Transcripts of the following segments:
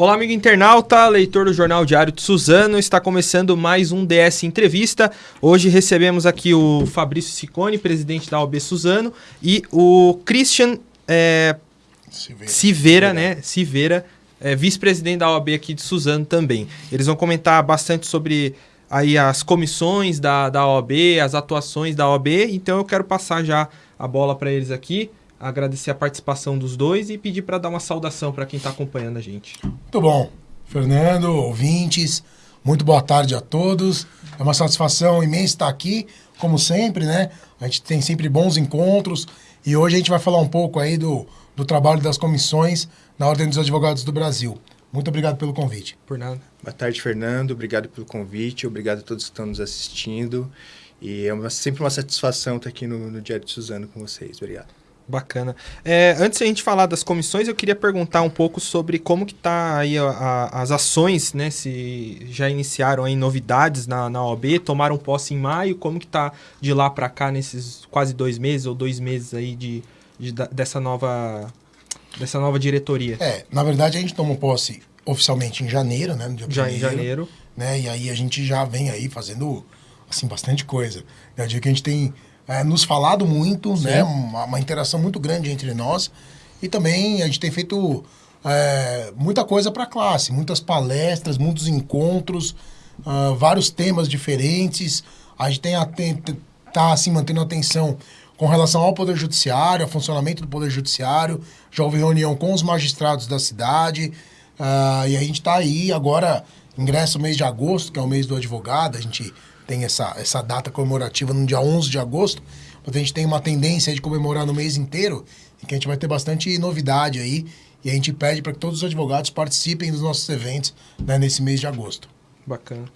Olá, amigo internauta, leitor do Jornal Diário de Suzano. Está começando mais um DS Entrevista. Hoje recebemos aqui o Fabrício Sicone, presidente da OB Suzano, e o Christian é, Civeira, Civeira, né? Civeira, é, vice-presidente da OAB aqui de Suzano também. Eles vão comentar bastante sobre aí as comissões da, da OAB, as atuações da OAB. Então eu quero passar já a bola para eles aqui agradecer a participação dos dois e pedir para dar uma saudação para quem está acompanhando a gente. Muito bom. Fernando, ouvintes, muito boa tarde a todos. É uma satisfação imensa estar aqui, como sempre, né? A gente tem sempre bons encontros e hoje a gente vai falar um pouco aí do, do trabalho das comissões na Ordem dos Advogados do Brasil. Muito obrigado pelo convite. Por nada. Boa tarde, Fernando. Obrigado pelo convite. Obrigado a todos que estão nos assistindo. E é uma, sempre uma satisfação estar aqui no, no Diário de Suzano com vocês. Obrigado. Bacana. É, antes de a gente falar das comissões, eu queria perguntar um pouco sobre como que tá aí a, a, as ações, né? Se já iniciaram aí novidades na, na OAB, tomaram posse em maio, como que tá de lá para cá nesses quase dois meses ou dois meses aí de, de, dessa nova dessa nova diretoria? É, na verdade a gente tomou posse oficialmente em janeiro, né? No dia já primeiro, em janeiro. Né? E aí a gente já vem aí fazendo, assim, bastante coisa. É o dia que a gente tem é, nos falado muito, Sim. né? Uma, uma, interação muito grande entre nós. E também a gente tem feito é, muita coisa para a classe, muitas palestras, muitos encontros, uh, vários temas diferentes. A gente tem tá assim mantendo atenção com relação ao Poder Judiciário, ao funcionamento do Poder Judiciário. Já houve reunião com os magistrados da cidade. Uh, e a gente está aí agora, ingresso mês de agosto, que é o mês do advogado. A gente tem essa, essa data comemorativa no dia 11 de agosto, mas a gente tem uma tendência de comemorar no mês inteiro, e que a gente vai ter bastante novidade aí, e a gente pede para que todos os advogados participem dos nossos eventos né, nesse mês de agosto. Bacana.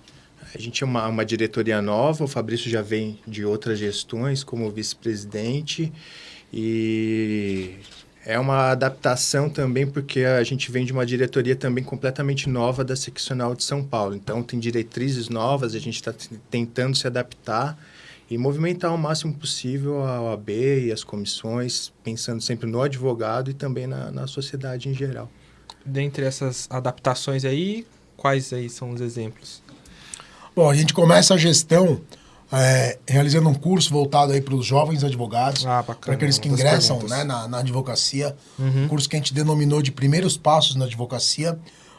A gente é uma, uma diretoria nova, o Fabrício já vem de outras gestões como vice-presidente e é uma adaptação também, porque a gente vem de uma diretoria também completamente nova da seccional de São Paulo. Então, tem diretrizes novas, a gente está tentando se adaptar e movimentar o máximo possível a OAB e as comissões, pensando sempre no advogado e também na, na sociedade em geral. Dentre essas adaptações aí, quais aí são os exemplos? Bom, a gente começa a gestão é, realizando um curso voltado aí para os jovens advogados, ah, para aqueles que ingressam né, na, na, advocacia. Uhum. Um curso que a gente denominou de Primeiros Passos na Advocacia.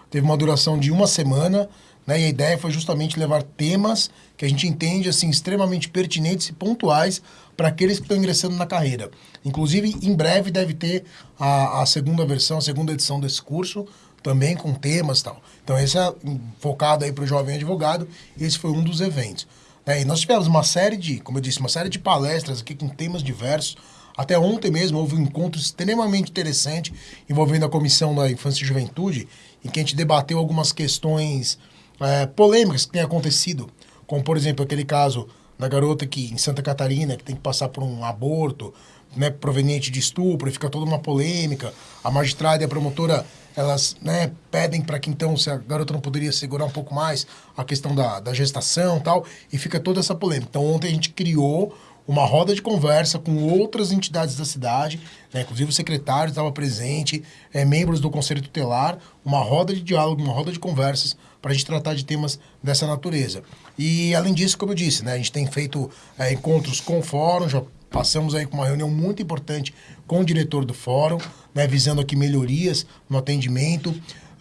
Teve uma duração de uma semana, né, e a ideia foi justamente levar temas que a gente entende assim extremamente pertinentes e pontuais para aqueles que estão ingressando na carreira. Inclusive, em breve deve ter a, a segunda versão, a segunda edição desse curso, também com temas e tal. Então, esse é focado aí para o jovem advogado. Esse foi um dos eventos. É, e nós tivemos uma série de, como eu disse, uma série de palestras aqui com temas diversos. Até ontem mesmo houve um encontro extremamente interessante envolvendo a Comissão da Infância e Juventude, em que a gente debateu algumas questões é, polêmicas que têm acontecido, como, por exemplo, aquele caso da garota que em Santa Catarina, que tem que passar por um aborto né, proveniente de estupro, e fica toda uma polêmica. A magistrada e a promotora elas né, pedem para que então se a garota não poderia segurar um pouco mais a questão da, da gestação tal, e fica toda essa polêmica. Então ontem a gente criou uma roda de conversa com outras entidades da cidade, né, inclusive o secretário estava presente, é, membros do Conselho Tutelar, uma roda de diálogo, uma roda de conversas para a gente tratar de temas dessa natureza. E além disso, como eu disse, né, a gente tem feito é, encontros com o fórum, já passamos aí com uma reunião muito importante com o diretor do fórum, né, visando aqui melhorias no atendimento.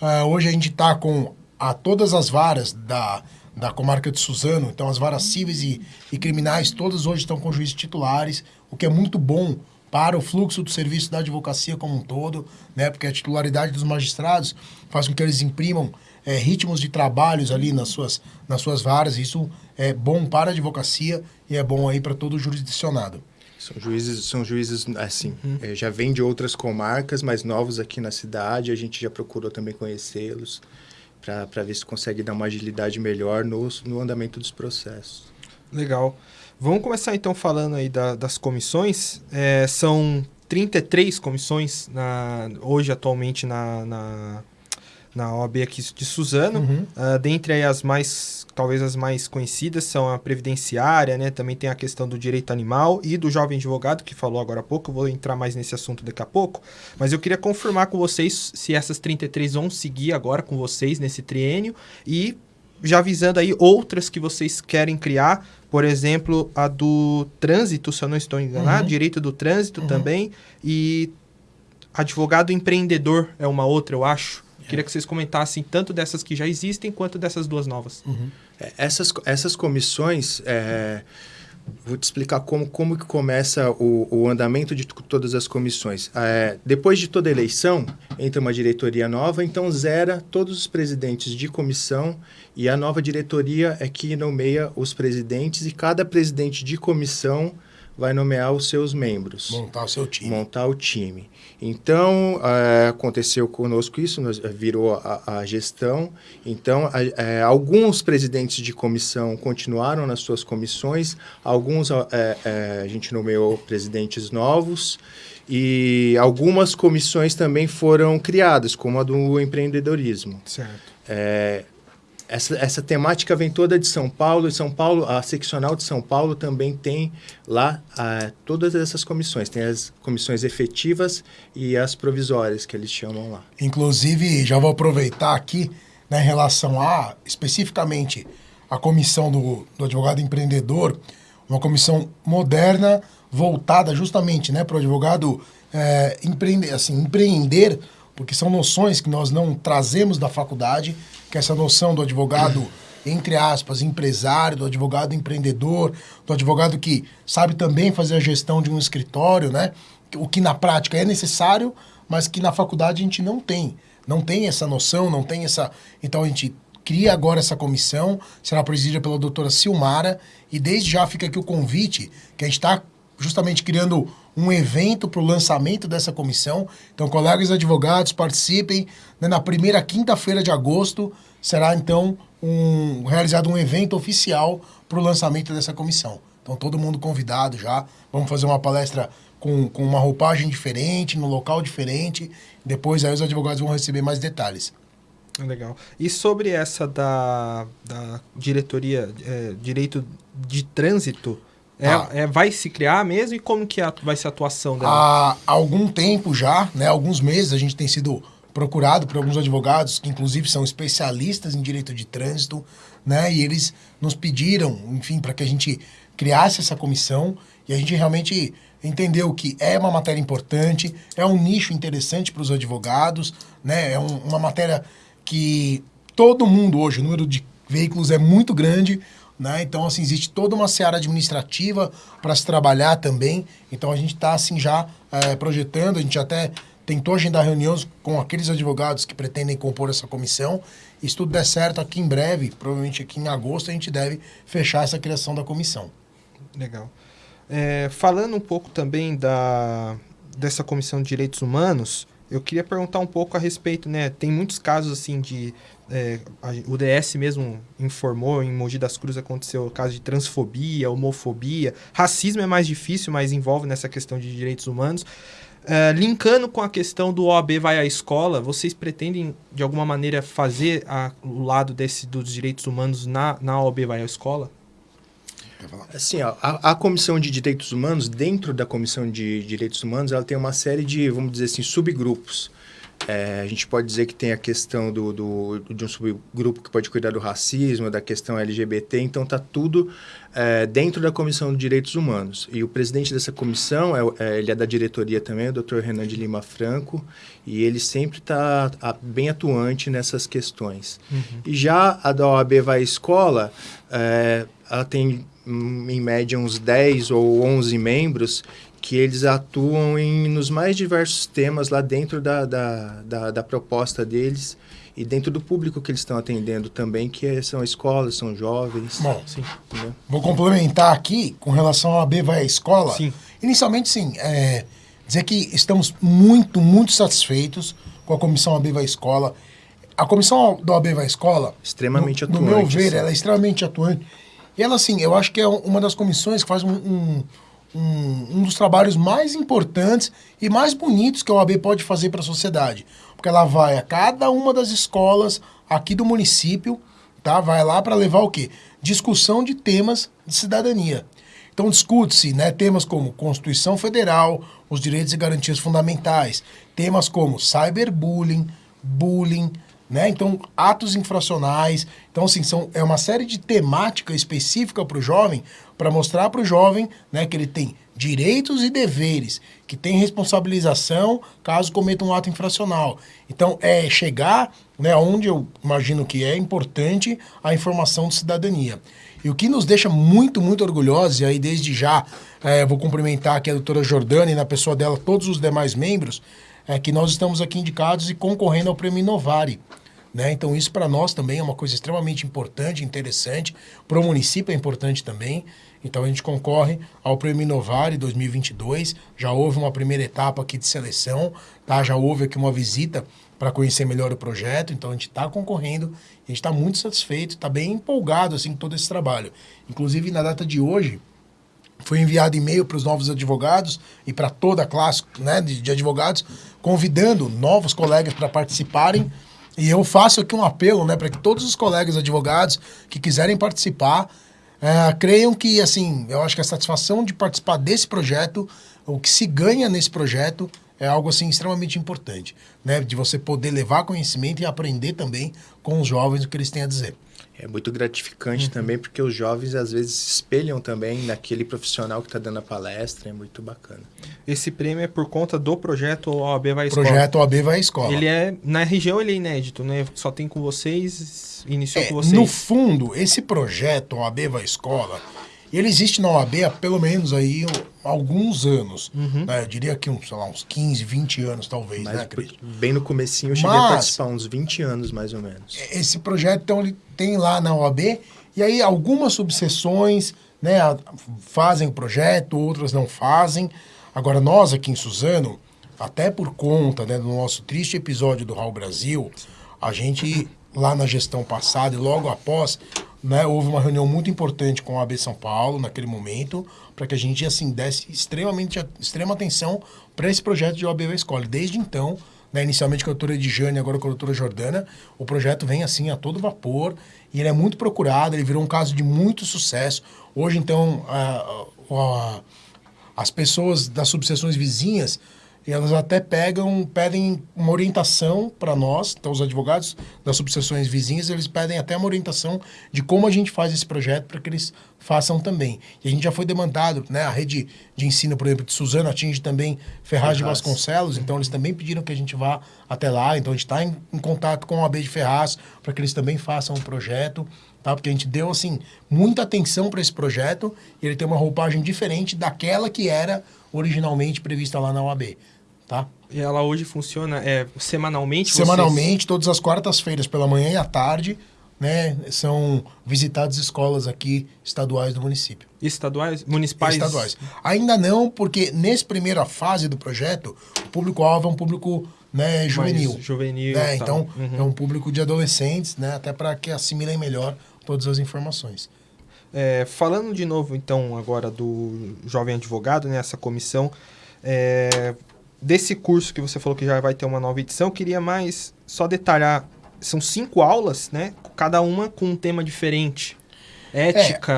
Uh, hoje a gente está com a todas as varas da, da comarca de Suzano, então as varas cíveis e, e criminais, todas hoje estão com juízes titulares, o que é muito bom para o fluxo do serviço da advocacia como um todo, né? Porque a titularidade dos magistrados faz com que eles imprimam é, ritmos de trabalhos ali nas suas, nas suas varas. Isso é bom para a advocacia e é bom aí para todo o jurisdicionado. São juízes, são juízes assim, uhum. é, já vêm de outras comarcas, mas novos aqui na cidade. A gente já procurou também conhecê-los para ver se consegue dar uma agilidade melhor no, no andamento dos processos. Legal. Vamos começar então falando aí da, das comissões. É, são 33 comissões na, hoje atualmente na, na, na OAB aqui de Suzano. Uhum. Uh, dentre as mais, talvez as mais conhecidas, são a previdenciária, né? Também tem a questão do direito animal e do jovem advogado, que falou agora há pouco. Eu vou entrar mais nesse assunto daqui a pouco. Mas eu queria confirmar com vocês se essas 33 vão seguir agora com vocês nesse triênio e já avisando aí outras que vocês querem criar, por exemplo, a do trânsito, se eu não estou enganado, uhum. direito do trânsito uhum. também, e advogado empreendedor é uma outra, eu acho. É. Queria que vocês comentassem tanto dessas que já existem quanto dessas duas novas. Uhum. É, essas, essas comissões. É Vou te explicar como, como que começa o, o andamento de todas as comissões. É, depois de toda eleição, entra uma diretoria nova, então zera todos os presidentes de comissão e a nova diretoria é que nomeia os presidentes e cada presidente de comissão vai nomear os seus membros. Montar o seu time. Montar o time. Então, é, aconteceu conosco isso, nós, eh, virou a, a gestão. Então, é, alguns presidentes de comissão continuaram nas suas comissões, alguns é, a gente nomeou presidentes novos e algumas comissões também foram criadas, como a do empreendedorismo. Certo. Essa, essa temática vem toda de São Paulo, e São Paulo, a seccional de São Paulo também tem lá todas essas comissões. Tem as comissões efetivas e as provisórias, que eles chamam lá. Inclusive, já vou aproveitar aqui, né, em relação a, especificamente, a comissão do, do advogado empreendedor, uma comissão moderna, voltada justamente né, para o advogado é, empreender, assim, empreender, porque são noções que nós não trazemos da faculdade, que essa noção do advogado, entre aspas, empresário, do advogado empreendedor, do advogado que sabe também fazer a gestão de um escritório, né? O que na prática é necessário, mas que na faculdade a gente não tem. Não tem essa noção, não tem essa. Então a gente cria agora essa comissão, será presidida pela doutora Silmara, e desde já fica aqui o convite, que a gente está justamente criando um evento para o lançamento dessa comissão. Então, colegas advogados, participem. Né? Na primeira quinta-feira de agosto será, então, um, realizado um evento oficial para o lançamento dessa comissão. Então, todo mundo convidado já. Vamos fazer uma palestra com, com uma roupagem diferente, no local diferente. Depois, aí, os advogados vão receber mais detalhes. Legal. E sobre essa da, da diretoria, é, direito de trânsito, é, ah. é, vai se criar mesmo? E como que vai ser a atuação dela? Há algum tempo já, né, alguns meses, a gente tem sido procurado por alguns advogados, que inclusive são especialistas em direito de trânsito, né, e eles nos pediram, enfim, para que a gente criasse essa comissão e a gente realmente entendeu que é uma matéria importante, é um nicho interessante para os advogados, né, é um, uma matéria que todo mundo hoje, o número de veículos é muito grande, né? Então, assim, existe toda uma seara administrativa para se trabalhar também. Então, a gente está, assim, já é, projetando, a gente até tentou agendar reuniões com aqueles advogados que pretendem compor essa comissão. E se tudo der certo, aqui em breve, provavelmente aqui em agosto, a gente deve fechar essa criação da comissão. Legal. É, falando um pouco também da, dessa comissão de direitos humanos, eu queria perguntar um pouco a respeito, né? Tem muitos casos assim de é, a, o DS mesmo informou em Mogi das Cruzes aconteceu o caso de transfobia, homofobia, racismo é mais difícil, mas envolve nessa questão de direitos humanos. É, linkando com a questão do OAB vai à escola, vocês pretendem de alguma maneira fazer a, o lado desse dos direitos humanos na, na OAB vai à escola? Assim, ó, a, a, Comissão de Direitos Humanos, dentro da Comissão de Direitos Humanos, ela tem uma série de, vamos dizer assim, subgrupos. É, a gente pode dizer que tem a questão do, do, de um subgrupo que pode cuidar do racismo, da questão LGBT, então está tudo é, dentro da Comissão de Direitos Humanos. E o presidente dessa comissão, é, é ele é da diretoria também, o Dr. Renan de Lima Franco, e ele sempre está bem atuante nessas questões. Uhum. E já a da OAB Vai à Escola, é, ela tem hum, em média uns 10 ou 11 membros que eles atuam em, nos mais diversos temas lá dentro da, da, da, da proposta deles e dentro do público que eles estão atendendo também, que é, são escolas, são jovens. Bom, sim, vou complementar aqui com relação ao AB vai à escola. Sim. Inicialmente, sim, é, dizer que estamos muito, muito satisfeitos com a comissão AB vai à escola. A comissão do AB vai à escola, extremamente no, atuante. No meu ver, assim. ela é extremamente atuante. E ela, assim, eu acho que é uma das comissões que faz um, um um, um dos trabalhos mais importantes e mais bonitos que a OAB pode fazer para a sociedade. Porque ela vai a cada uma das escolas aqui do município, tá? Vai lá para levar o quê? Discussão de temas de cidadania. Então discute-se né, temas como Constituição Federal, os direitos e garantias fundamentais, temas como cyberbullying, bullying, né? Então, atos infracionais. Então, assim, são, é uma série de temática específica para o jovem, para mostrar para o jovem né, que ele tem direitos e deveres, que tem responsabilização caso cometa um ato infracional. Então, é chegar né, onde eu imagino que é importante a informação de cidadania. E o que nos deixa muito, muito orgulhosos, e aí desde já é, vou cumprimentar aqui a doutora Jordana e na pessoa dela todos os demais membros, é que nós estamos aqui indicados e concorrendo ao Prêmio Inovare. Né? Então isso para nós também é uma coisa extremamente importante, interessante, para o município é importante também. Então a gente concorre ao Prêmio Inovare 2022, já houve uma primeira etapa aqui de seleção, tá? já houve aqui uma visita para conhecer melhor o projeto, então a gente está concorrendo, a gente está muito satisfeito, está bem empolgado assim com todo esse trabalho. Inclusive na data de hoje foi enviado e-mail para os novos advogados e para toda a classe né, de, de advogados, convidando novos colegas para participarem. E eu faço aqui um apelo né, para que todos os colegas advogados que quiserem participar é, creiam que, assim, eu acho que a satisfação de participar desse projeto, o que se ganha nesse projeto, é algo assim extremamente importante, né? De você poder levar conhecimento e aprender também com os jovens o que eles têm a dizer. É muito gratificante uhum. também, porque os jovens às vezes se espelham também naquele profissional que está dando a palestra, é muito bacana. Esse prêmio é por conta do projeto OAB Vai à Escola? Projeto OAB Vai à Escola. Ele é, na região ele é inédito, né? Só tem com vocês, iniciou é, com vocês. No fundo, esse projeto OAB Vai à Escola, ele existe na OAB há pelo menos aí alguns anos. Uhum. Né? Eu diria que uns, sei lá, uns 15, 20 anos talvez, Mas, né, Cris? Bem no comecinho eu cheguei Mas, a participar, uns 20 anos mais ou menos. Esse projeto, então, ele tem lá na OAB, e aí algumas subseções né, fazem o projeto, outras não fazem. Agora, nós aqui em Suzano, até por conta né, do nosso triste episódio do Raul Brasil, a gente, lá na gestão passada e logo após, né, houve uma reunião muito importante com a AB São Paulo naquele momento, para que a gente assim desse extremamente extrema atenção para esse projeto de OAB Escola. Desde então, né, inicialmente com a doutora Edjane, agora com a doutora Jordana, o projeto vem assim a todo vapor e ele é muito procurado, ele virou um caso de muito sucesso. Hoje, então, a, a, as pessoas das subseções vizinhas e elas até pegam, pedem uma orientação para nós, então os advogados das subseções vizinhas, eles pedem até uma orientação de como a gente faz esse projeto para que eles façam também. E a gente já foi demandado, né? A rede de ensino, por exemplo, de Suzano atinge também Ferraz, Ferraz. de Vasconcelos, então eles também pediram que a gente vá até lá, então a gente está em, em, contato com a AB de Ferraz para que eles também façam o projeto. Tá? Porque a gente deu assim muita atenção para esse projeto e ele tem uma roupagem diferente daquela que era originalmente prevista lá na OAB tá? E ela hoje funciona é, semanalmente? Semanalmente, vocês... todas as quartas-feiras, pela manhã e à tarde, né? São visitadas escolas aqui estaduais do município. Estaduais? Municipais? Estaduais. Ainda não, porque nessa primeira fase do projeto, o público-alvo é um público né, juvenil. Mais juvenil. Né? Então, uhum. é um público de adolescentes, né? Até para que assimilem melhor todas as informações. É, falando de novo, então, agora do jovem advogado, né, essa comissão, é, desse curso que você falou que já vai ter uma nova edição, eu queria mais só detalhar. São cinco aulas, né? Cada uma com um tema diferente. Ética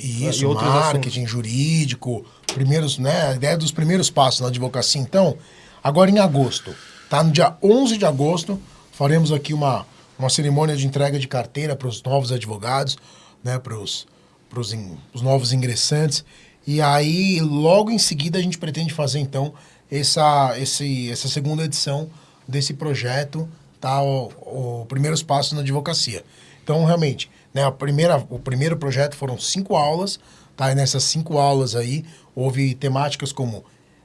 é, isso, e outros marketing assuntos. jurídico, primeiros, né? A ideia dos primeiros passos na advocacia. Então, agora em agosto, tá? No dia 11 de agosto, faremos aqui uma, uma cerimônia de entrega de carteira para os novos advogados, né? Para os os novos ingressantes. E aí, logo em seguida, a gente pretende fazer, então, essa, esse, essa segunda edição desse projeto, tá? O, o Primeiros Passos na Advocacia. Então, realmente, né, a primeira, o primeiro projeto foram cinco aulas, tá? E nessas cinco aulas aí, houve temáticas como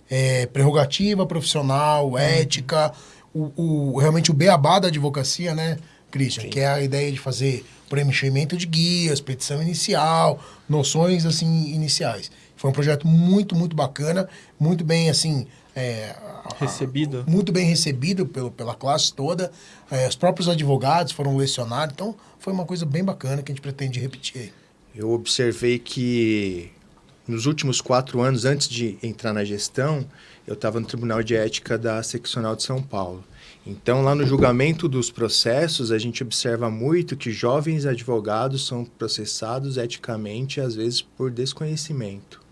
é, prerrogativa profissional, uhum. ética, o, o, realmente o beabá da advocacia, né, Christian? Sim. Que é a ideia de fazer preenchimento de guias, petição inicial, noções, assim, iniciais. Foi um projeto muito, muito bacana, muito bem, assim, é, recebido. muito bem recebido pelo, pela classe toda. É, os próprios advogados foram lecionados. Então, foi uma coisa bem bacana que a gente pretende repetir. Eu observei que nos últimos quatro anos, antes de entrar na gestão, eu estava no Tribunal de Ética da Seccional de São Paulo. Então, lá no julgamento dos processos, a gente observa muito que jovens advogados são processados eticamente, às vezes por desconhecimento.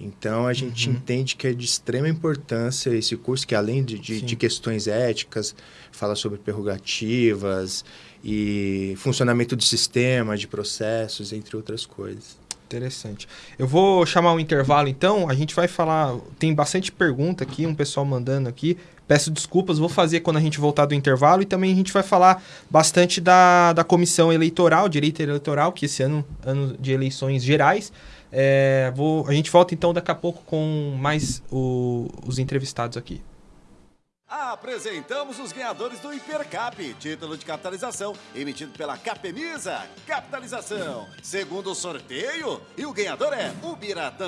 Então, a gente uhum. entende que é de extrema importância esse curso, que além de, de, de, questões éticas, fala sobre prerrogativas e funcionamento do sistema, de processos, entre outras coisas. Interessante. Eu vou chamar um intervalo então, a gente vai falar, tem bastante pergunta aqui, um pessoal mandando aqui. Peço desculpas, vou fazer quando a gente voltar do intervalo e também a gente vai falar bastante da, da comissão eleitoral, direito eleitoral, que esse ano, ano de eleições gerais, é, vou, a gente volta então daqui a pouco com mais o, os entrevistados aqui. Apresentamos os ganhadores do Hipercap, título de capitalização emitido pela Capemisa. Capitalização, segundo sorteio, e o ganhador é o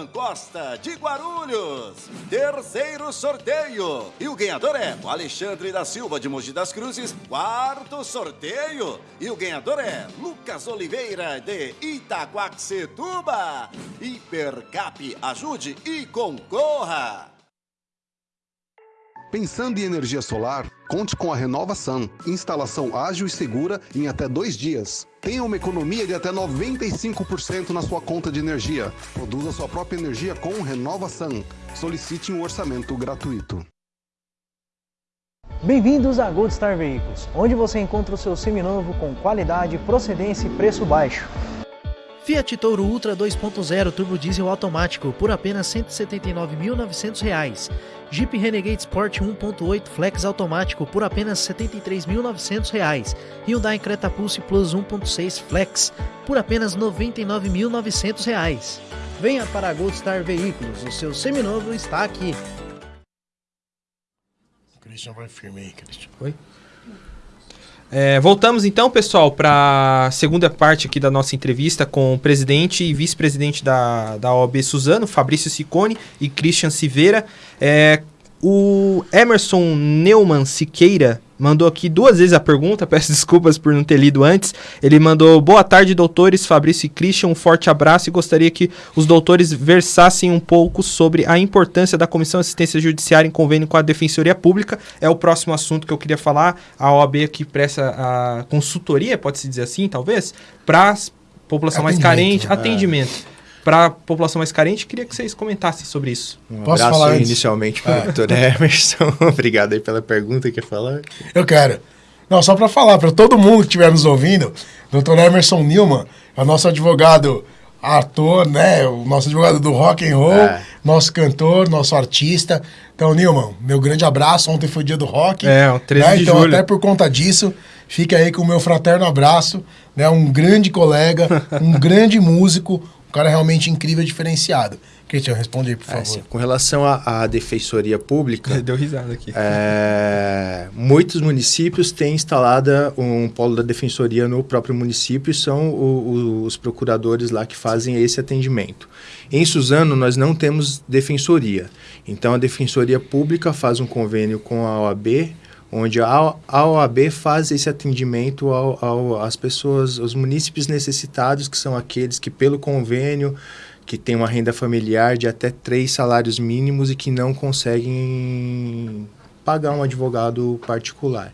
Costa, de Guarulhos. Terceiro sorteio, e o ganhador é o Alexandre da Silva, de Mogi das Cruzes. Quarto sorteio, e o ganhador é Lucas Oliveira, de Itaquaquecetuba. Hipercap, ajude e concorra! Pensando em energia solar, conte com a Renovação. Instalação ágil e segura em até dois dias. Tenha uma economia de até 95% na sua conta de energia. Produza sua própria energia com Renovação. Solicite um orçamento gratuito. Bem-vindos a Gold Star Veículos, onde você encontra o seu seminovo com qualidade, procedência e preço baixo. Fiat Toro Ultra 2.0 turbo diesel automático por apenas R$ 179.900. Jeep Renegade Sport 1.8 Flex automático por apenas R$ 73.900. Hyundai Creta Pulse Plus 1.6 Flex por apenas R$ 99.900. Venha para a Gold Star Veículos, o seu seminovo está aqui. Christian vai firme aí, Christian. Oi? É, voltamos então, pessoal, para a segunda parte aqui da nossa entrevista com o presidente e vice-presidente da, da OAB Suzano, Fabrício Sicone e Christian Siveira. É, o Emerson Neumann Siqueira mandou aqui duas vezes a pergunta, peço desculpas por não ter lido antes. Ele mandou: Boa tarde, doutores Fabrício e Christian, um forte abraço e gostaria que os doutores versassem um pouco sobre a importância da Comissão de Assistência Judiciária em convênio com a Defensoria Pública. É o próximo assunto que eu queria falar. A OAB aqui presta a consultoria, pode-se dizer assim, talvez, para a população mais carente, né? atendimento para a população mais carente, queria que vocês comentassem sobre isso. Um Posso abraço falar inicialmente para o é. doutor Emerson. Obrigado aí pela pergunta. Quer falar? Eu quero. Não, só para falar, para todo mundo que estiver nos ouvindo, doutor Emerson Nilman é o nosso advogado ator, né? O nosso advogado do rock and roll, é. nosso cantor, nosso artista. Então, Nilman, meu grande abraço. Ontem foi o dia do rock. É, o 13 né? de então, julho. até por conta disso, fica aí com o meu fraterno abraço, né? Um grande colega, um grande músico, um cara realmente incrível, diferenciado. Cristian, responde aí, por é, favor. Sim. Com relação à, Defensoria Pública... Deu risada aqui. É, muitos municípios têm instalado um polo da Defensoria no próprio município e são o, o, os procuradores lá que fazem esse atendimento. Em Suzano, nós não temos Defensoria. Então, a Defensoria Pública faz um convênio com a OAB onde a, OAB faz esse atendimento ao, ao, às pessoas, aos munícipes necessitados, que são aqueles que, pelo convênio, que têm uma renda familiar de até três salários mínimos e que não conseguem pagar um advogado particular.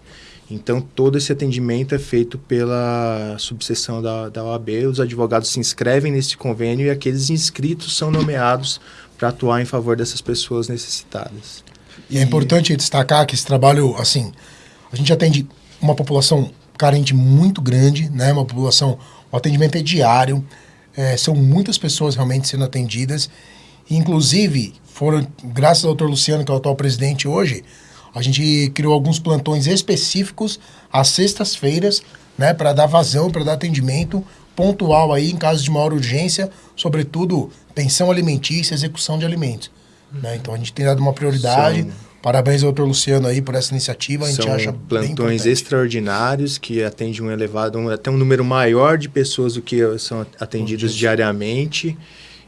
Então, todo esse atendimento é feito pela subseção da, da OAB. Os advogados se inscrevem nesse convênio e aqueles inscritos são nomeados para atuar em favor dessas pessoas necessitadas. E é importante destacar que esse trabalho, assim, a gente atende uma população carente muito grande, né? Uma população, o atendimento é diário, é, são muitas pessoas realmente sendo atendidas. Inclusive, foram, graças ao doutor Luciano, que é o atual presidente hoje, a gente criou alguns plantões específicos às sextas-feiras, né, para dar vazão, para dar atendimento pontual aí em casos de maior urgência, sobretudo pensão alimentícia, execução de alimentos. Né? Então a gente tem dado uma prioridade. São... Parabéns ao doutor Luciano aí por essa iniciativa. A gente São acha plantões extraordinários que atendem um elevado, um, até um número maior de pessoas do que são atendidas diariamente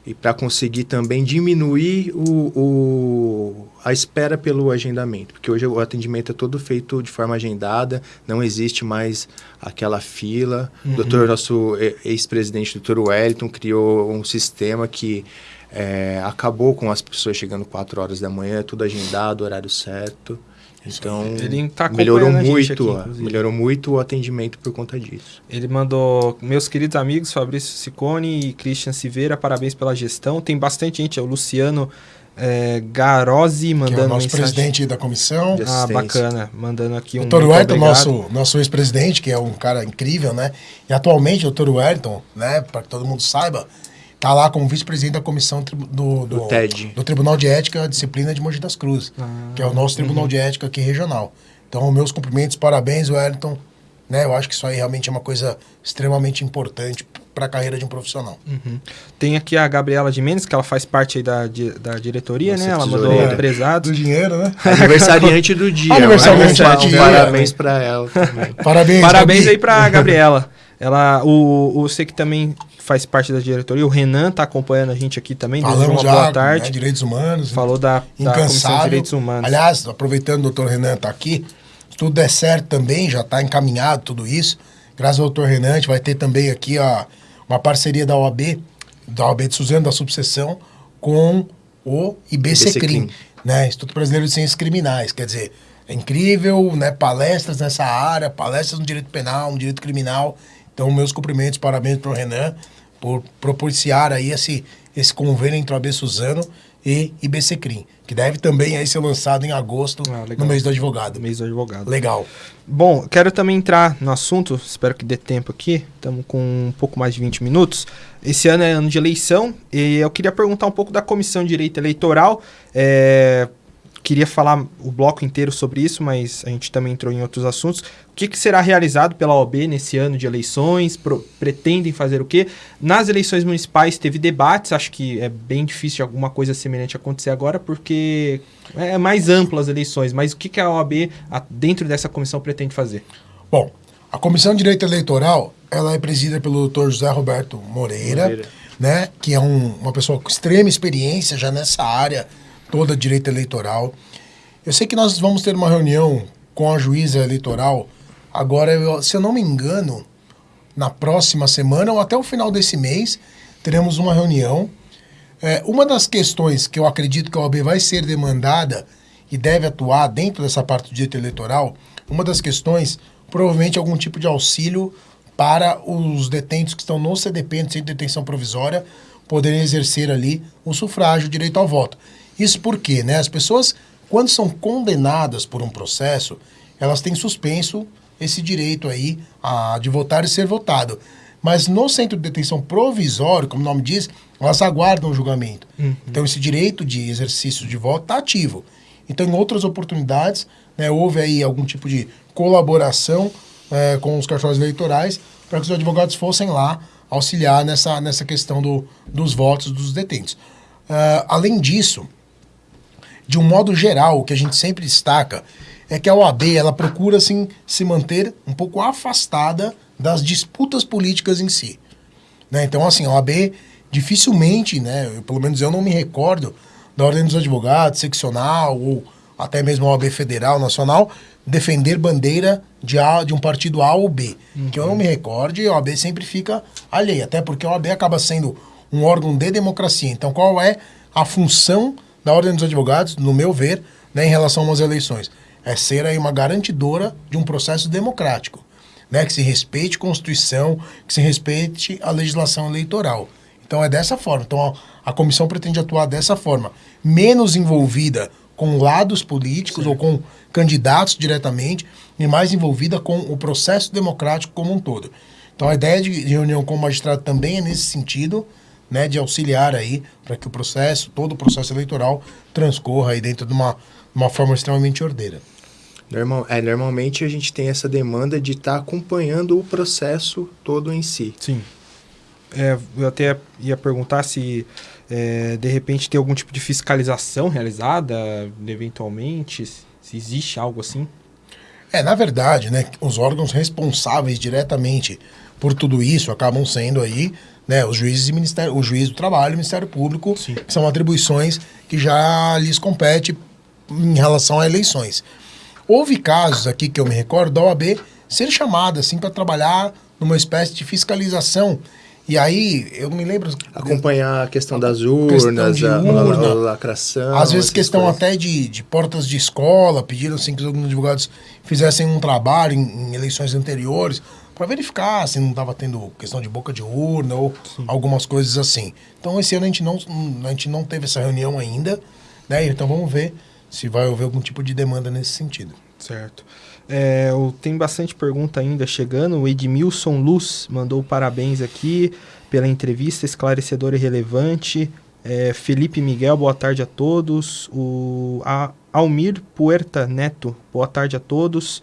e para conseguir também diminuir o, o, a espera pelo agendamento, porque hoje o atendimento é todo feito de forma agendada, não existe mais aquela fila. Uhum. O doutor, nosso ex-presidente, doutor Wellington, criou um sistema que é, acabou com as pessoas chegando 4 horas da manhã, tudo agendado, horário certo. Então, ele tá melhorou muito, aqui, melhorou muito o atendimento por conta disso. Ele mandou, meus queridos amigos Fabrício Sicone e Christian Silveira, parabéns pela gestão. Tem bastante gente, é o Luciano é, Garozzi mandando que é o nosso mensagem. presidente da comissão. Ah, bacana. Mandando aqui um. Dr. Wellington, nosso, nosso ex-presidente, que é um cara incrível, né? E atualmente o Dr. Wellington, né, para que todo mundo saiba, Está lá como vice-presidente da comissão do, do, do, TED. do Tribunal de Ética e Disciplina de Mogi das Cruzes, ah, que é o nosso Tribunal uhum. de Ética aqui regional. Então, meus cumprimentos, parabéns, Wellington. Né, eu acho que isso aí realmente é uma coisa extremamente importante para a carreira de um profissional. Uhum. Tem aqui a Gabriela de Mendes, que ela faz parte aí da, da diretoria, Nossa, né? Ela mandou é, Do dinheiro, né? Aniversariante do dia. Aniversariante do dia. Parabéns para ela também. Parabéns, Parabéns aí para a Gabriela. Ela, o, o, você que também faz parte da diretoria. O Renan está acompanhando a gente aqui também. Falamos uma já, boa tarde. Né, direitos humanos. Falou da, da Comissão de Direitos Humanos. Aliás, aproveitando o doutor Renan está aqui, se tudo der certo também, já está encaminhado tudo isso. Graças ao doutor Renan, a gente vai ter também aqui ó, uma parceria da OAB, da OAB de Suzano, da subseção, com o IBCCRIM, né? Instituto Brasileiro de Ciências Criminais. Quer dizer, é incrível, né? Palestras nessa área, palestras no direito penal, no direito criminal. Então, meus cumprimentos, parabéns para o Renan por propiciar aí esse, esse convênio entre o AB Suzano e IBCCRIM, que deve também aí ser lançado em agosto, ah, no mês do advogado. Mês do advogado. Legal. Bom, quero também entrar no assunto, espero que dê tempo aqui, estamos com um pouco mais de 20 minutos. Esse ano é ano de eleição e eu queria perguntar um pouco da Comissão de Direito Eleitoral. É, queria falar o bloco inteiro sobre isso, mas a gente também entrou em outros assuntos. O que, que será realizado pela OAB nesse ano de eleições? Pro, pretendem fazer o quê? Nas eleições municipais teve debates, acho que é bem difícil alguma coisa semelhante acontecer agora, porque é mais ampla as eleições, mas o que, que a OAB, dentro dessa comissão, pretende fazer? Bom, a Comissão de Direito Eleitoral, ela é presidida pelo doutor José Roberto Moreira, Moreira. Né, que é um, uma pessoa com extrema experiência já nessa área, toda direito eleitoral. Eu sei que nós vamos ter uma reunião com a juíza eleitoral agora, se eu não me engano, na próxima semana ou até o final desse mês, teremos uma reunião. É, uma das questões que eu acredito que a OAB vai ser demandada e deve atuar dentro dessa parte do direito eleitoral, uma das questões, provavelmente algum tipo de auxílio para os detentos que estão no CDP, no Centro de Detenção Provisória, poderem exercer ali o sufrágio, o direito ao voto. Isso porque né, as pessoas, quando são condenadas por um processo, elas têm suspenso esse direito aí a, de votar e ser votado. Mas no centro de detenção provisório, como o nome diz, elas aguardam o julgamento. Uhum. Então esse direito de exercício de voto está ativo. Então em outras oportunidades, né, houve aí algum tipo de colaboração é, com os cartórios eleitorais para que os advogados fossem lá auxiliar nessa, nessa questão do, dos votos dos detentos. Uh, além disso, de um modo geral, o que a gente sempre destaca é que a OAB ela procura assim, se manter um pouco afastada das disputas políticas em si. Né? Então, assim, a OAB dificilmente, né, eu, pelo menos eu não me recordo da Ordem dos Advogados, seccional ou até mesmo a OAB federal, nacional, defender bandeira de, a, de um partido A ou B. Uhum. Que eu não me recorde, a OAB sempre fica alheia, até porque a OAB acaba sendo um órgão de democracia. Então, qual é a função da Ordem dos Advogados, no meu ver, né, em relação a umas eleições. É ser aí uma garantidora de um processo democrático, né, que se respeite a Constituição, que se respeite a legislação eleitoral. Então é dessa forma. Então a, a comissão pretende atuar dessa forma, menos envolvida com lados políticos Sim. ou com candidatos diretamente e mais envolvida com o processo democrático como um todo. Então a ideia de reunião com o magistrado também é nesse sentido, né, de auxiliar aí para que o processo, todo o processo eleitoral transcorra aí dentro de uma, uma forma extremamente ordeira. Normal, é, normalmente a gente tem essa demanda de estar tá acompanhando o processo todo em si. Sim. É, eu até ia perguntar se é, de repente tem algum tipo de fiscalização realizada, eventualmente, se existe algo assim. É, na verdade, né, os órgãos responsáveis diretamente por tudo isso acabam sendo aí né, os juízes e ministério, o juiz do trabalho e o Ministério Público, Sim. que são atribuições que já lhes compete em relação a eleições. Houve casos aqui que eu me recordo da OAB ser chamada assim para trabalhar numa espécie de fiscalização E aí, eu me lembro. Acompanhar a questão das urnas, questão urna, a, a lacração. Às vezes, questão coisas. até de, de portas de escola, pediram assim, que os advogados fizessem um trabalho em, em eleições anteriores para verificar se não estava tendo questão de boca de urna ou Sim. algumas coisas assim. Então, esse ano a gente, não, a gente não teve essa reunião ainda, né? Então, vamos ver se vai haver algum tipo de demanda nesse sentido. Certo. É, tem bastante pergunta ainda chegando. O Edmilson Luz mandou parabéns aqui pela entrevista esclarecedora e relevante. É, Felipe Miguel, boa tarde a todos. O a, Almir Puerta Neto, boa tarde a todos.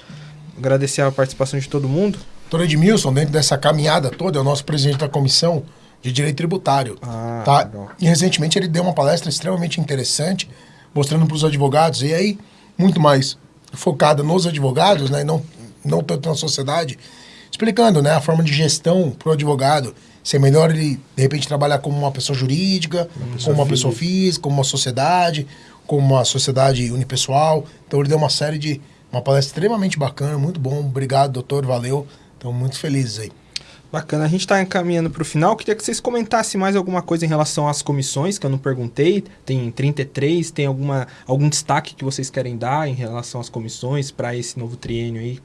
Agradecer a participação de todo mundo. Doutor Edmilson, dentro dessa caminhada toda, é o nosso presidente da comissão de direito tributário. Ah, tá? E recentemente ele deu uma palestra extremamente interessante, mostrando para os advogados, e aí, muito mais focada nos advogados, né, e não, não tanto na sociedade, explicando né, a forma de gestão para o advogado. Se é melhor ele, de repente, trabalhar como uma pessoa jurídica, uma pessoa como uma pessoa física, como uma sociedade, como uma sociedade unipessoal. Então ele deu uma série de. Uma palestra extremamente bacana, muito bom. Obrigado, doutor, valeu. Estamos muito felizes aí. Bacana, a gente está encaminhando para o final. Queria que vocês comentassem mais alguma coisa em relação às comissões, que eu não perguntei. Tem 33, tem alguma, algum destaque que vocês querem dar em relação às comissões para esse novo triênio aí?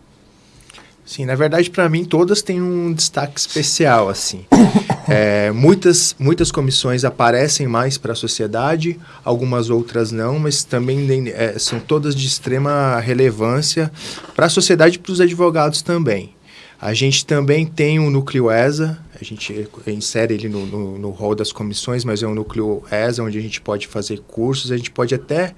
Sim, na verdade, para mim, todas têm um destaque especial, assim. É, muitas, muitas comissões aparecem mais para a sociedade, algumas outras não, mas também é, são todas de extrema relevância para a sociedade e para os advogados também. A gente também tem um núcleo ESA, a gente insere ele no, no, no rol das comissões, mas é um núcleo ESA onde a gente pode fazer cursos, a gente pode até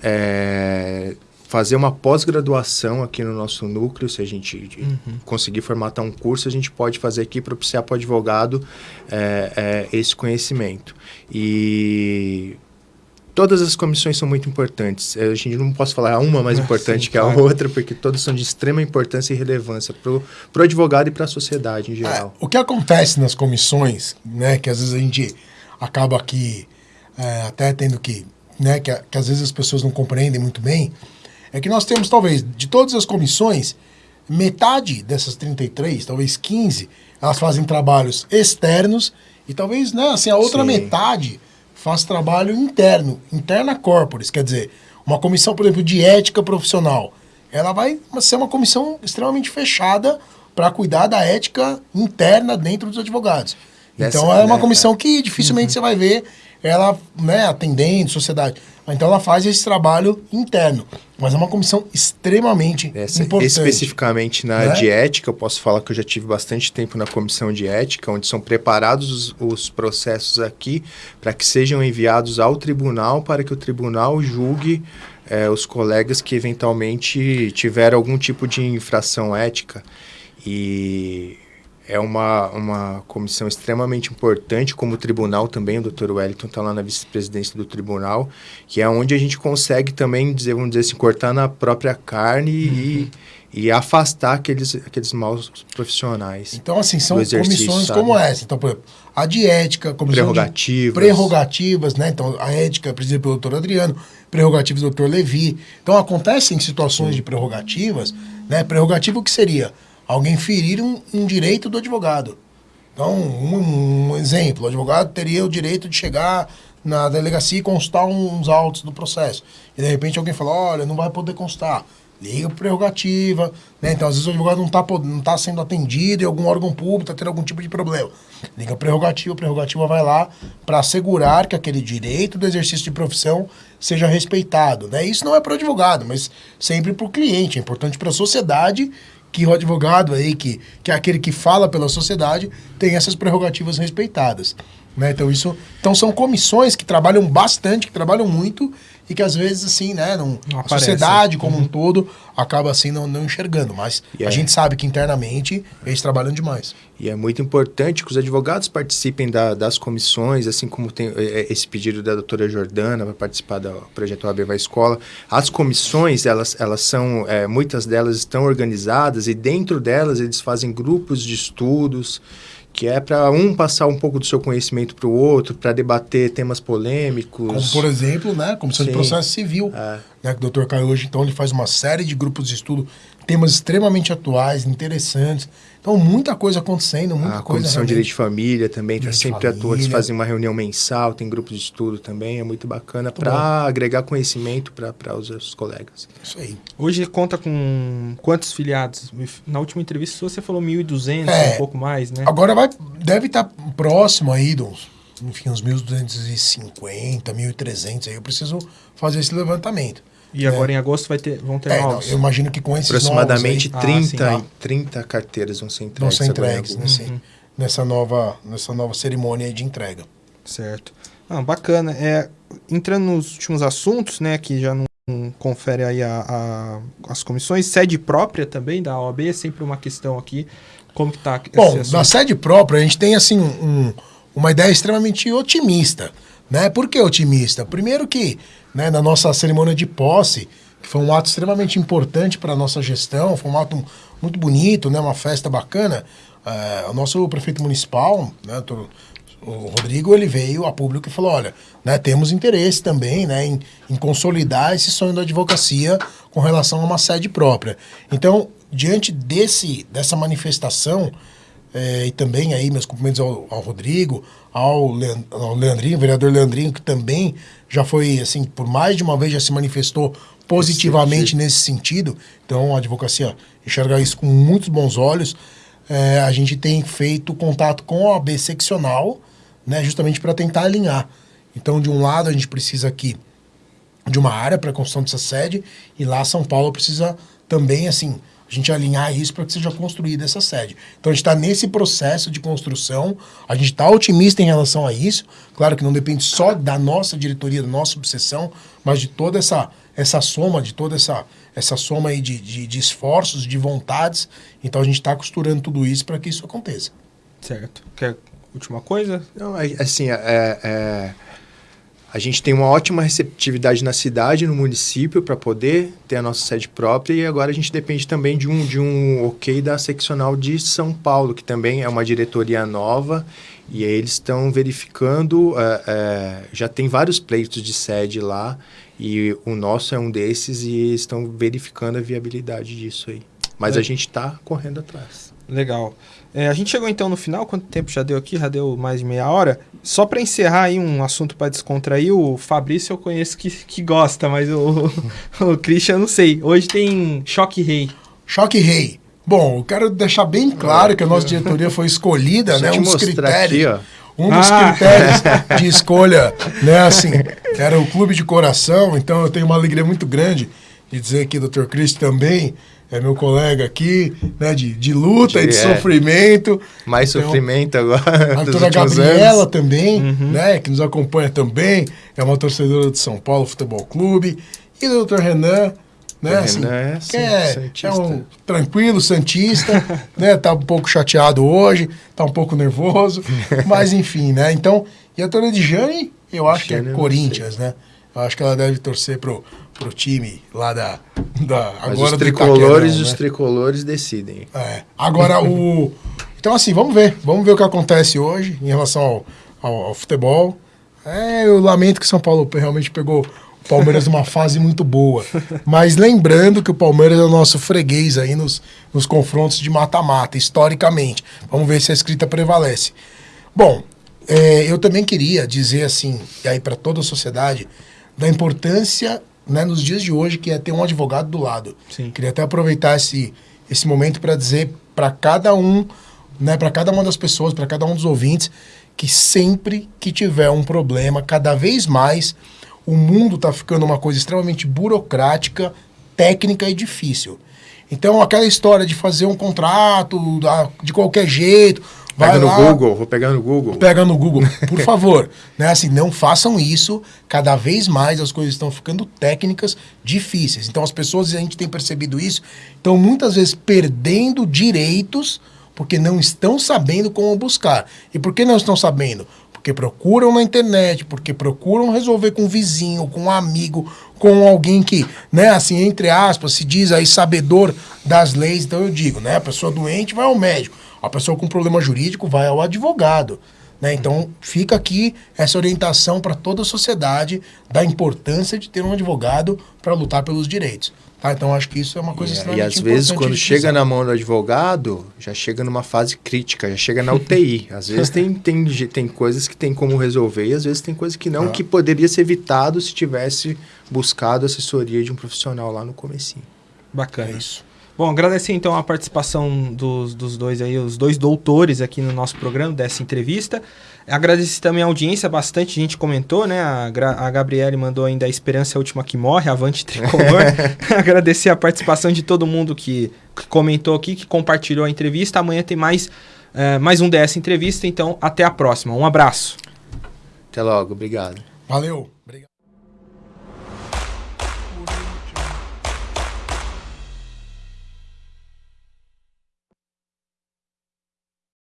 é, fazer uma pós-graduação aqui no nosso núcleo, se a gente uhum. conseguir formatar um curso, a gente pode fazer aqui propiciar para o advogado é, é, esse conhecimento. E todas as comissões são muito importantes. A gente não posso falar uma mais importante Sim, que a claro. outra, porque todas são de extrema importância e relevância para o advogado e para a sociedade em geral. É, o que acontece nas comissões, né, que às vezes a gente acaba aqui é, até tendo que, né, que, que às vezes as pessoas não compreendem muito bem, é que nós temos talvez de todas as comissões, metade dessas 33, talvez 15, elas fazem trabalhos externos e talvez, né, assim, a outra Sim. metade faz trabalho interno, interna corporis, quer dizer, uma comissão, por exemplo, de ética profissional, ela vai ser uma comissão extremamente fechada para cuidar da ética interna dentro dos advogados. Dessa, então é uma né, comissão que dificilmente uhum. você vai ver ela né, atendendo sociedade. Então ela faz esse trabalho interno, mas é uma comissão extremamente Essa, importante. Especificamente na né? de ética, eu posso falar que eu já tive bastante tempo na comissão de ética, onde são preparados os, os processos aqui para que sejam enviados ao tribunal para que o tribunal julgue é, os colegas que eventualmente tiveram algum tipo de infração ética. E é uma, uma comissão extremamente importante, como o tribunal também, o Dr. Wellington está lá na vice-presidência do tribunal, que é onde a gente consegue também, dizer, vamos dizer assim, cortar na própria carne uhum. e, e afastar aqueles, aqueles maus profissionais. Então, assim, são comissões sabe? como essa. Então, por exemplo, a de ética, comissão prerrogativas. prerrogativas, né? Então, a ética presidida pelo doutor Adriano, prerrogativas do doutor Levi. Então, acontecem situações de prerrogativas, né? Prerrogativa o que seria? Alguém ferir um, um direito do advogado. Então, um, um, exemplo, o advogado teria o direito de chegar na delegacia e constar uns autos do processo. E de repente alguém fala, olha, não vai poder constar. Liga para prerrogativa, né? Então, às vezes o advogado não está não tá sendo atendido e algum órgão público está tendo algum tipo de problema. Liga prerrogativa, a prerrogativa vai lá para assegurar que aquele direito do exercício de profissão seja respeitado. Né? Isso não é para o advogado, mas sempre para o cliente. É importante para a sociedade que o advogado aí, que, que é aquele que fala pela sociedade, tem essas prerrogativas respeitadas. Né? Então, isso, então são comissões que trabalham bastante, que trabalham muito e que às vezes, assim, né, não, não a sociedade como uhum. um todo acaba assim não, não enxergando. Mas a gente sabe que internamente eles trabalham demais. E é muito importante que os advogados participem da, das comissões, assim como tem é, é, esse pedido da doutora Jordana para participar do projeto AB Vai Escola. As comissões, elas, elas são, é, muitas delas estão organizadas e dentro delas eles fazem grupos de estudos, que é para um passar um pouco do seu conhecimento para o outro, para debater temas polêmicos. Como, por exemplo, né, comissão Sim. de processo civil. É. né, que o Dr. Caio hoje, então, ele faz uma série de grupos de estudo, temas extremamente atuais, interessantes. Então, muita coisa acontecendo, muita a coisa. A Comissão de Direito de Família também está sempre atua, eles fazem uma reunião mensal, tem grupos de estudo também, é muito bacana para agregar conhecimento para os seus colegas. Isso aí. Hoje conta com quantos filiados? Na última entrevista você falou 1.200, é, um pouco mais, né? Agora vai, deve estar tá próximo aí dos, enfim, uns 1.250, 1.300 aí. Eu preciso fazer esse levantamento. E agora é. em agosto vai ter, vão ter é, novos? Não, eu imagino que com esses Aproximadamente novos aí, 30, ah, 30 carteiras vão ser entregues. Vão ser entregues nesse, uhum. nessa, nova, nessa nova cerimônia de entrega. Certo. Ah, bacana. É, entrando nos últimos assuntos, né, que já não confere aí a, a, as comissões, sede própria também da OAB é sempre uma questão aqui. Como que tá Bom, na sede própria a gente tem assim um, uma ideia extremamente otimista. Né? Por que otimista? Primeiro que né, na nossa cerimônia de posse, que foi um ato extremamente importante para a nossa gestão, foi um ato muito bonito, né, uma festa bacana. Uh, o nosso prefeito municipal, né, o Rodrigo, ele veio a público e falou, olha, né, temos interesse também né, em, em consolidar esse sonho da advocacia com relação a uma sede própria. Então, diante desse, dessa manifestação, é, e também aí meus cumprimentos ao, ao Rodrigo, ao, Leand, ao Leandrinho, vereador Leandrinho, que também já foi, assim, por mais de uma vez já se manifestou positivamente nesse sentido. Então, a advocacia enxerga isso com muitos bons olhos. É, a gente tem feito contato com a OAB seccional, né, justamente para tentar alinhar. Então, de um lado, a gente precisa aqui de uma área para a construção dessa sede, e lá São Paulo precisa também, assim, a gente alinhar isso para que seja construída essa sede. Então a gente está nesse processo de construção, a gente está otimista em relação a isso. Claro que não depende só da nossa diretoria, da nossa obsessão, mas de toda essa, essa soma, de toda essa, essa soma aí de, de, de esforços, de vontades. Então a gente está costurando tudo isso para que isso aconteça. Certo. Quer última coisa? Não, assim, é, é a gente tem uma ótima receptividade na cidade, no município, para poder ter a nossa sede própria. E agora a gente depende também de um, de um ok da seccional de São Paulo, que também é uma diretoria nova. E eles estão verificando, é, é, já tem vários pleitos de sede lá, e o nosso é um desses, e estão verificando a viabilidade disso aí. Mas é. a gente está correndo atrás. Legal. É, a gente chegou então no final, quanto tempo já deu aqui? Já deu mais de meia hora. Só para encerrar aí um assunto para descontrair, o Fabrício eu conheço que, que gosta, mas o, o Christian eu não sei. Hoje tem Choque Rei. Choque Rei. Bom, eu quero deixar bem claro que a nossa diretoria foi escolhida, né? Um dos critérios. Aqui, um dos ah. critérios de escolha, né, assim, era o clube de coração, então eu tenho uma alegria muito grande de dizer que o Dr. Chris também é meu colega aqui, né, de, de luta de, e de é. sofrimento. Mais então, sofrimento agora. A doutora Gabriela anos. também, uhum. né, que nos acompanha também, é uma torcedora do São Paulo Futebol Clube. E o doutor Renan, né, assim, Renan é, que é, é um tranquilo, santista, né, tá um pouco chateado hoje, tá um pouco nervoso, mas enfim, né, então, e a doutora Edjane, eu acho que é Corinthians, né, acho que ela deve torcer pro pro time lá da. da Mas agora os tricolores, né? os tricolores decidem. É. Agora o. Então, assim, vamos ver. Vamos ver o que acontece hoje em relação ao, ao, ao futebol. É, eu lamento que São Paulo realmente pegou o Palmeiras numa fase muito boa. Mas lembrando que o Palmeiras é o nosso freguês aí nos, nos confrontos de mata-mata, historicamente. Vamos ver se a escrita prevalece. Bom, é, eu também queria dizer assim, e aí para toda a sociedade, da importância né, nos dias de hoje, que é ter um advogado do lado. Sim. Queria até aproveitar esse, esse momento para dizer para cada um, né, para cada uma das pessoas, para cada um dos ouvintes, que sempre que tiver um problema, cada vez mais o mundo está ficando uma coisa extremamente burocrática, técnica e difícil. Então, aquela história de fazer um contrato de qualquer jeito, Pega no lá, Google, vou pegar no Google. Pega no Google, por favor. né? assim, não façam isso. Cada vez mais as coisas estão ficando técnicas difíceis. Então as pessoas, a gente tem percebido isso, estão muitas vezes perdendo direitos porque não estão sabendo como buscar. E por que não estão sabendo? Porque procuram na internet, porque procuram resolver com um vizinho, com um amigo, com alguém que, né, assim, entre aspas, se diz aí sabedor das leis. Então eu digo, né, a pessoa doente vai ao médico. A pessoa com problema jurídico vai ao advogado. Né? Então, fica aqui essa orientação para toda a sociedade da importância de ter um advogado para lutar pelos direitos. Tá? Então, acho que isso é uma coisa é, E às vezes, quando chega na mão do advogado, já chega numa fase crítica, já chega na UTI. às vezes tem, tem, tem coisas que tem como resolver e às vezes tem coisas que não, ah. que poderia ser evitado se tivesse buscado assessoria de um profissional lá no comecinho. Bacana. É isso. Bom, agradecer então a participação dos, dos dois aí, os dois doutores aqui no nosso programa, dessa entrevista. Agradecer também a audiência, bastante gente comentou, né? A, a Gabriele mandou ainda a esperança é a última que morre, avante tricolor. Agradecer a participação de todo mundo que, que, comentou aqui, que compartilhou a entrevista. Amanhã tem mais, uh, mais um DS Entrevista, então até a próxima. Um abraço. Até logo, obrigado. Valeu.